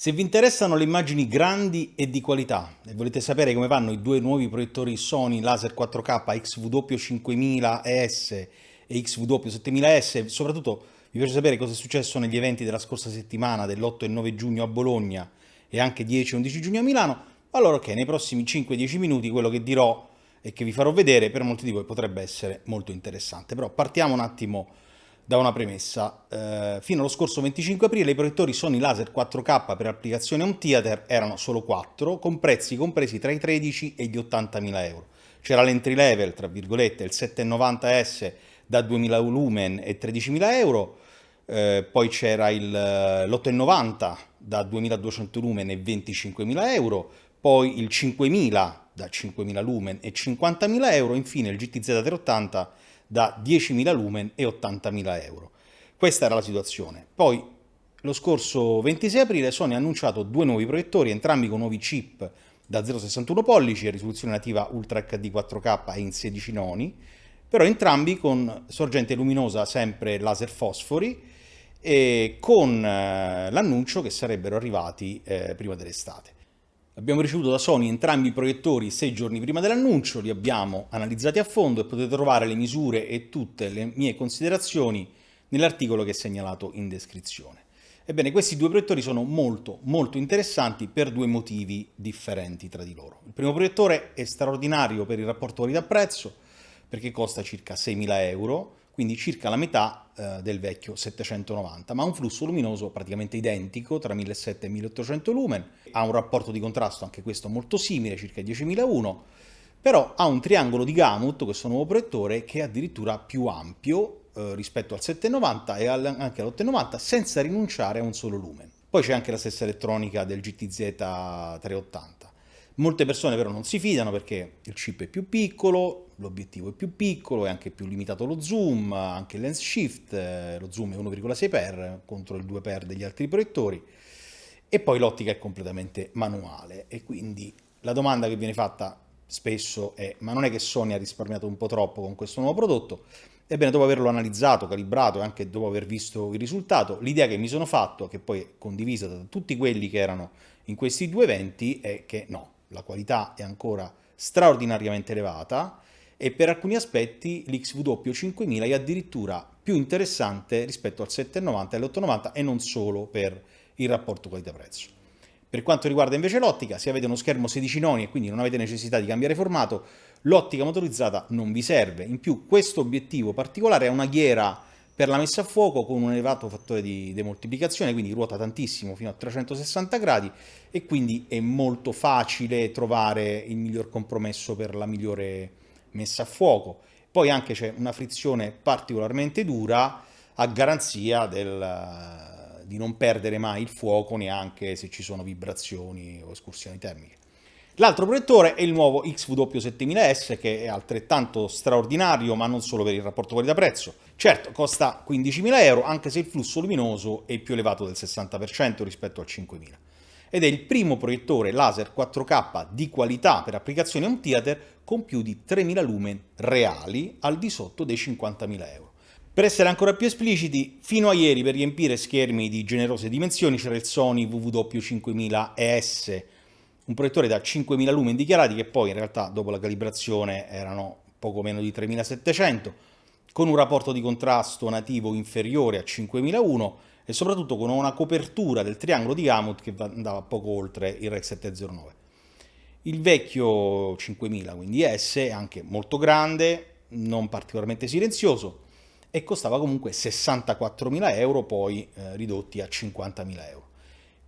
Se vi interessano le immagini grandi e di qualità e volete sapere come vanno i due nuovi proiettori Sony Laser 4K XW5000ES e XW7000S, soprattutto vi piace sapere cosa è successo negli eventi della scorsa settimana dell'8 e 9 giugno a Bologna e anche 10 e 11 giugno a Milano, allora ok, nei prossimi 5-10 minuti quello che dirò e che vi farò vedere per molti di voi potrebbe essere molto interessante. Però partiamo un attimo da una premessa. Eh, fino allo scorso 25 aprile i proiettori Sony Laser 4K per applicazione home theater erano solo 4, con prezzi compresi tra i 13 e gli 80.000 euro. C'era l'entry level, tra virgolette, il 790S da 2.000 lumen e 13.000 euro, eh, poi c'era l'890 da 2.200 lumen e 25.000 euro, poi il 5.000 da 5.000 lumen e 50.000 euro, infine il GTZ 380 da 10.000 lumen e 80.000 euro. Questa era la situazione. Poi, lo scorso 26 aprile, Sony ha annunciato due nuovi proiettori, entrambi con nuovi chip da 0,61 pollici e risoluzione nativa Ultra HD 4K e in 16 noni, però entrambi con sorgente luminosa sempre laser fosfori e con eh, l'annuncio che sarebbero arrivati eh, prima dell'estate. Abbiamo ricevuto da Sony entrambi i proiettori sei giorni prima dell'annuncio, li abbiamo analizzati a fondo e potete trovare le misure e tutte le mie considerazioni nell'articolo che è segnalato in descrizione. Ebbene, questi due proiettori sono molto, molto interessanti per due motivi differenti tra di loro. Il primo proiettore è straordinario per il rapporto qualità-prezzo, perché costa circa 6.000 euro, quindi circa la metà eh, del vecchio 790, ma ha un flusso luminoso praticamente identico tra 1700 e 1800 lumen, ha un rapporto di contrasto anche questo molto simile, circa 10.001, però ha un triangolo di Gamut, questo nuovo proiettore, che è addirittura più ampio eh, rispetto al 790 e al, anche all'890 senza rinunciare a un solo lumen. Poi c'è anche la stessa elettronica del GTZ 380. Molte persone però non si fidano perché il chip è più piccolo, l'obiettivo è più piccolo, è anche più limitato lo zoom, anche il lens shift, eh, lo zoom è 1,6x contro il 2x degli altri proiettori. E poi l'ottica è completamente manuale. E quindi la domanda che viene fatta spesso è ma non è che Sony ha risparmiato un po' troppo con questo nuovo prodotto? Ebbene, dopo averlo analizzato, calibrato e anche dopo aver visto il risultato, l'idea che mi sono fatto, che poi è condivisa da tutti quelli che erano in questi due eventi, è che no, la qualità è ancora straordinariamente elevata e per alcuni aspetti l'XW 5000 è addirittura più interessante rispetto al 790 e all'890 e non solo per il rapporto qualità-prezzo. Per quanto riguarda invece l'ottica, se avete uno schermo 16 noni e quindi non avete necessità di cambiare formato, l'ottica motorizzata non vi serve. In più questo obiettivo particolare ha una ghiera per la messa a fuoco con un elevato fattore di demoltiplicazione, quindi ruota tantissimo fino a 360 gradi e quindi è molto facile trovare il miglior compromesso per la migliore messa a fuoco. Poi anche c'è una frizione particolarmente dura a garanzia del, di non perdere mai il fuoco neanche se ci sono vibrazioni o escursioni termiche. L'altro proiettore è il nuovo XW7000S che è altrettanto straordinario ma non solo per il rapporto qualità-prezzo. Certo, costa 15.000 euro anche se il flusso luminoso è più elevato del 60% rispetto al 5.000 ed è il primo proiettore laser 4K di qualità per applicazioni home theater con più di 3.000 lumen reali al di sotto dei 50.000 euro. Per essere ancora più espliciti, fino a ieri per riempire schermi di generose dimensioni c'era il Sony WW5000ES un proiettore da 5.000 lumen dichiarati che poi in realtà dopo la calibrazione erano poco meno di 3.700, con un rapporto di contrasto nativo inferiore a 5.001 e soprattutto con una copertura del triangolo di Gamut che andava poco oltre il REC 709. Il vecchio 5000, quindi S, è anche molto grande, non particolarmente silenzioso e costava comunque 64.000 euro, poi eh, ridotti a 50.000 euro.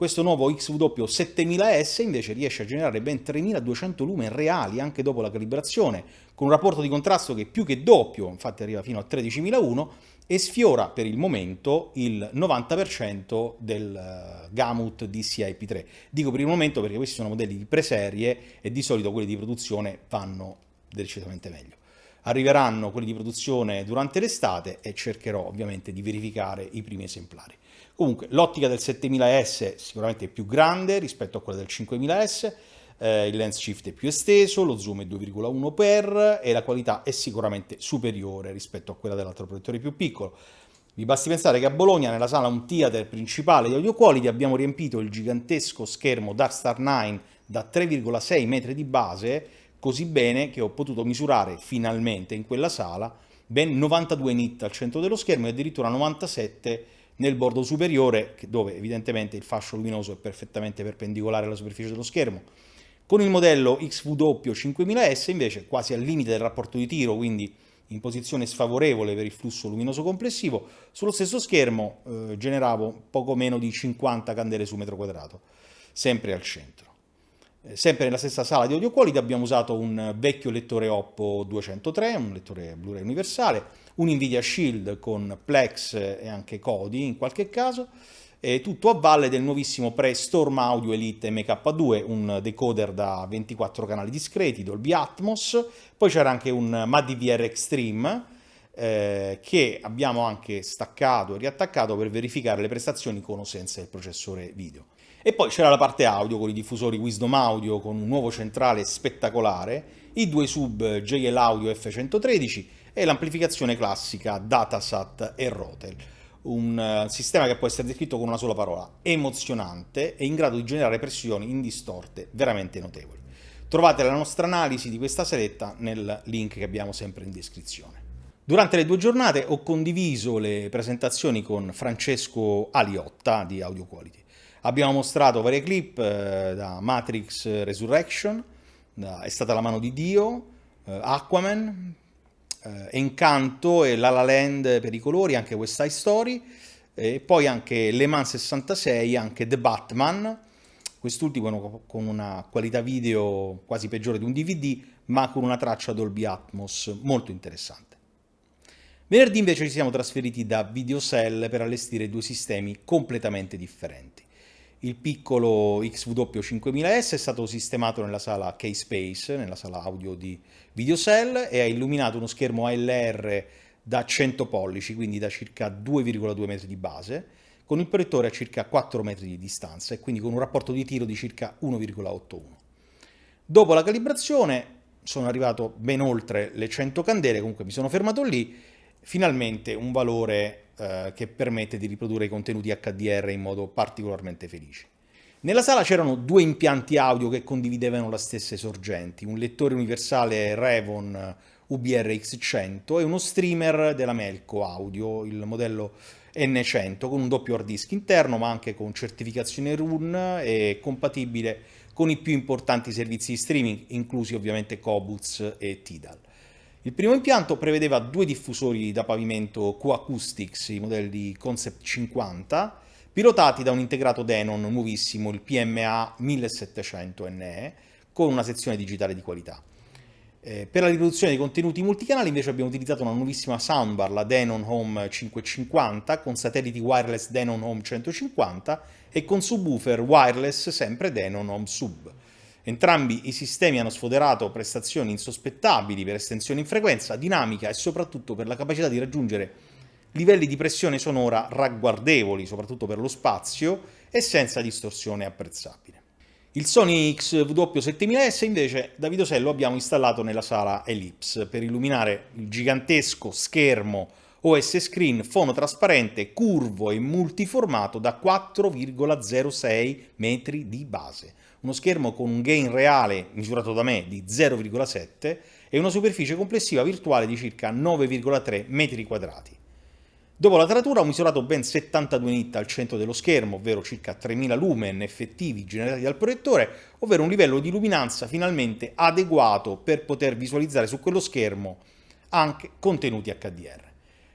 Questo nuovo XW 7000S invece riesce a generare ben 3200 lumen reali anche dopo la calibrazione, con un rapporto di contrasto che è più che doppio, infatti arriva fino a 13001, e sfiora per il momento il 90% del eh, Gamut DCI P3. Dico per il momento perché questi sono modelli di preserie e di solito quelli di produzione vanno decisamente meglio. Arriveranno quelli di produzione durante l'estate e cercherò ovviamente di verificare i primi esemplari. Comunque l'ottica del 7000S sicuramente è più grande rispetto a quella del 5000S, eh, il lens shift è più esteso, lo zoom è 2,1x e la qualità è sicuramente superiore rispetto a quella dell'altro proiettore più piccolo. Vi basti pensare che a Bologna, nella sala un theater principale di Audio Quality, abbiamo riempito il gigantesco schermo Darkstar 9 da 3,6 metri di base, così bene che ho potuto misurare finalmente in quella sala ben 92 nit al centro dello schermo e addirittura 97 nel bordo superiore, dove evidentemente il fascio luminoso è perfettamente perpendicolare alla superficie dello schermo. Con il modello XVW 5000S invece quasi al limite del rapporto di tiro, quindi in posizione sfavorevole per il flusso luminoso complessivo, sullo stesso schermo eh, generavo poco meno di 50 candele su metro quadrato, sempre al centro. Eh, sempre nella stessa sala di audio quality abbiamo usato un vecchio lettore Oppo 203, un lettore Blu-ray universale, un Nvidia Shield con Plex e anche Kodi in qualche caso, e tutto a valle del nuovissimo Pre-Storm Audio Elite MK2, un decoder da 24 canali discreti, Dolby Atmos, poi c'era anche un MADVR Extreme, eh, che abbiamo anche staccato e riattaccato per verificare le prestazioni con o senza il processore video. E poi c'era la parte audio con i diffusori Wisdom Audio con un nuovo centrale spettacolare, i due sub JL Audio F113 e l'amplificazione classica Datasat e Rotel. Un uh, sistema che può essere descritto con una sola parola, emozionante e in grado di generare pressioni indistorte veramente notevoli. Trovate la nostra analisi di questa seletta nel link che abbiamo sempre in descrizione. Durante le due giornate ho condiviso le presentazioni con Francesco Aliotta di Audio Quality. Abbiamo mostrato varie clip eh, da Matrix Resurrection, da È stata la mano di Dio, eh, Aquaman, eh, Encanto e La La Land per i colori, anche West Side Story, e poi anche Le Mans 66, anche The Batman, quest'ultimo con una qualità video quasi peggiore di un DVD, ma con una traccia Dolby Atmos molto interessante. Venerdì invece ci siamo trasferiti da Videocell per allestire due sistemi completamente differenti. Il piccolo XW5000S è stato sistemato nella sala K-Space, nella sala audio di Videocell, e ha illuminato uno schermo ALR da 100 pollici, quindi da circa 2,2 metri di base, con il proiettore a circa 4 metri di distanza e quindi con un rapporto di tiro di circa 1,81. Dopo la calibrazione sono arrivato ben oltre le 100 candele, comunque mi sono fermato lì, finalmente un valore eh, che permette di riprodurre i contenuti HDR in modo particolarmente felice. Nella sala c'erano due impianti audio che condividevano le stesse sorgenti, un lettore universale Revon UBR-X100 e uno streamer della Melco Audio, il modello N100, con un doppio hard disk interno ma anche con certificazione RUN e compatibile con i più importanti servizi di streaming, inclusi ovviamente Cobuz e Tidal. Il primo impianto prevedeva due diffusori da pavimento Q-Acoustics, i modelli Concept 50, pilotati da un integrato Denon nuovissimo, il PMA 1700NE, con una sezione digitale di qualità. Eh, per la riproduzione dei contenuti multicanali invece abbiamo utilizzato una nuovissima soundbar, la Denon Home 550, con satelliti wireless Denon Home 150 e con subwoofer wireless sempre Denon Home Sub. Entrambi i sistemi hanno sfoderato prestazioni insospettabili per estensione in frequenza, dinamica e soprattutto per la capacità di raggiungere livelli di pressione sonora ragguardevoli, soprattutto per lo spazio, e senza distorsione apprezzabile. Il Sony XW7000S invece da Videosello abbiamo installato nella sala Ellipse per illuminare il gigantesco schermo OS Screen fonotrasparente, curvo e multiformato da 4,06 metri di base uno schermo con un gain reale misurato da me di 0,7 e una superficie complessiva virtuale di circa 9,3 metri quadrati. Dopo la taratura ho misurato ben 72 nit al centro dello schermo, ovvero circa 3000 lumen effettivi generati dal proiettore, ovvero un livello di luminanza finalmente adeguato per poter visualizzare su quello schermo anche contenuti HDR.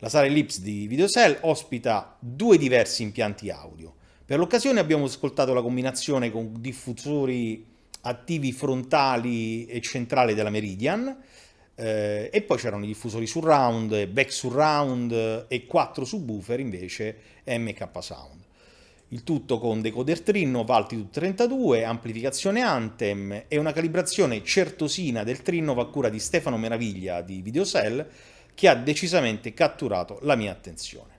La sala Ellipse di Videocell ospita due diversi impianti audio, per l'occasione abbiamo ascoltato la combinazione con diffusori attivi frontali e centrali della Meridian eh, e poi c'erano i diffusori surround, back surround e quattro subwoofer invece MK Sound. Il tutto con decoder Trinno, Altitude 32, amplificazione Anthem e una calibrazione certosina del Trinno a cura di Stefano Meraviglia di Videocell che ha decisamente catturato la mia attenzione.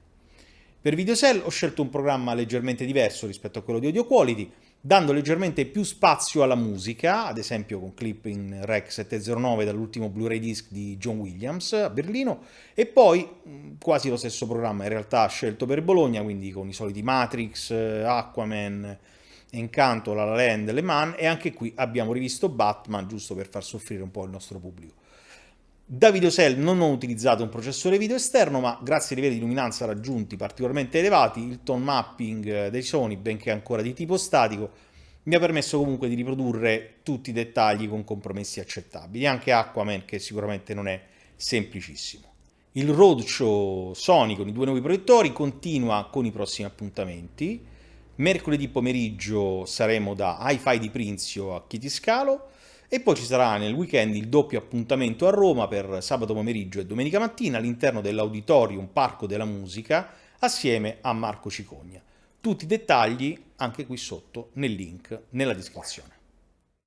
Per Videocell ho scelto un programma leggermente diverso rispetto a quello di Audio Quality, dando leggermente più spazio alla musica, ad esempio con clip in Rec 709 dall'ultimo Blu-ray disc di John Williams a Berlino, e poi quasi lo stesso programma in realtà scelto per Bologna, quindi con i soliti Matrix, Aquaman, Encanto, La La Land, Le Mans, e anche qui abbiamo rivisto Batman, giusto per far soffrire un po' il nostro pubblico. Da VideoCell non ho utilizzato un processore video esterno, ma grazie ai livelli di luminanza raggiunti particolarmente elevati, il tone mapping dei Sony, benché ancora di tipo statico, mi ha permesso comunque di riprodurre tutti i dettagli con compromessi accettabili, anche Aquaman che sicuramente non è semplicissimo. Il roadshow Sony con i due nuovi proiettori continua con i prossimi appuntamenti. Mercoledì pomeriggio saremo da Hi-Fi di Prinzio a Chitiscalo, e poi ci sarà nel weekend il doppio appuntamento a Roma per sabato pomeriggio e domenica mattina all'interno dell'Auditorium Parco della Musica assieme a Marco Cicogna. Tutti i dettagli anche qui sotto nel link nella descrizione.